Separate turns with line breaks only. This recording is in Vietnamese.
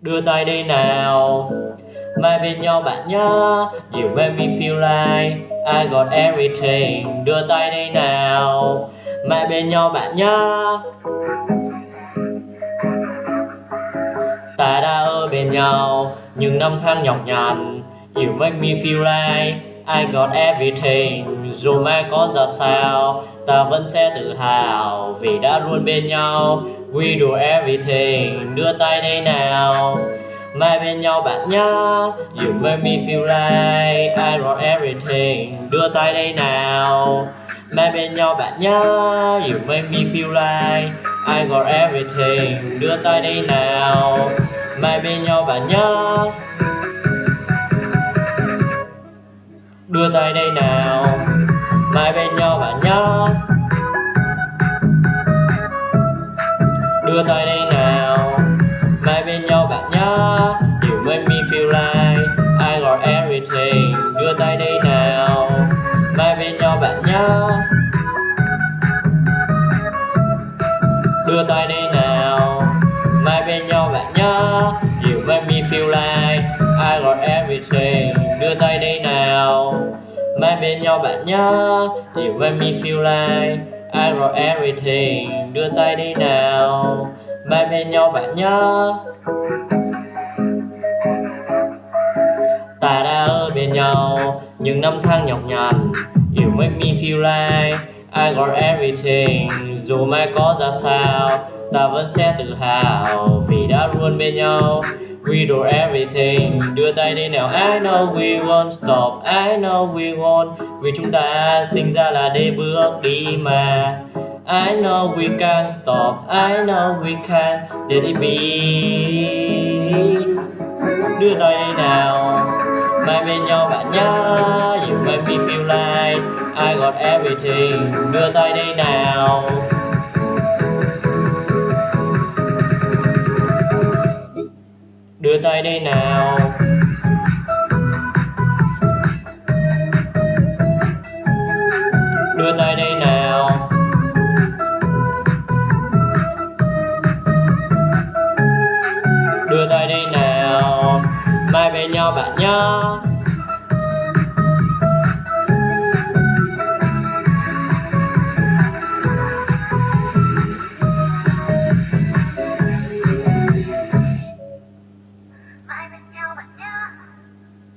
đưa tay đây nào. Mai bên nhau bạn nhá. You make me feel like I got everything. Đưa tay đây nào. Mai bên nhau bạn nhá. Ta đã ở bên nhau những năm tháng nhọc nhằn. You make me feel like I got everything Dù mai có ra sao, Ta vẫn sẽ tự hào Vì đã luôn bên nhau. We do everything Đưa tay đây nào. Mai bên nhau bạn nhá, You make me feel like I got everything Đưa tay đây nào. Mai bên nhau bạn nhá, You make me feel like I got everything Đưa tay đây nào. Mai bên nhau bạn nhá. Đưa tay đây nào. Mai bên nhau bạn nhá. Đưa tay đây nào. Mai bên nhau bạn nhá. You make me feel like I got everything. Đưa tay đây nào. Mai bên nhau bạn nhá. Đưa tay đây nào. Mai bên nhau bạn nhá. You make me feel like I got everything. Đưa tay đây nào mai bên nhau bạn nhá. You make me feel like I got everything. Đưa tay đi nào. Mai bên nhau bạn nhá. Ta đã ở bên nhau những năm tháng nhọc nhằn. You make me feel like I got everything. Dù mai có ra sao, ta vẫn sẽ tự hào vì đã luôn bên nhau. We do everything. Đưa tay đi nào. I know we won't stop. I know we won't. Vì chúng ta sinh ra là để bước đi mà. I know we can't stop. I know we can Let it be Đưa tay đi nào. Mai bên nhau bạn nhá. You make me feel like I got everything. Đưa tay đi nào. tới đi nào. Đưa tới đi nào. Đưa tới đi nào. Mai về nhau bạn nhau.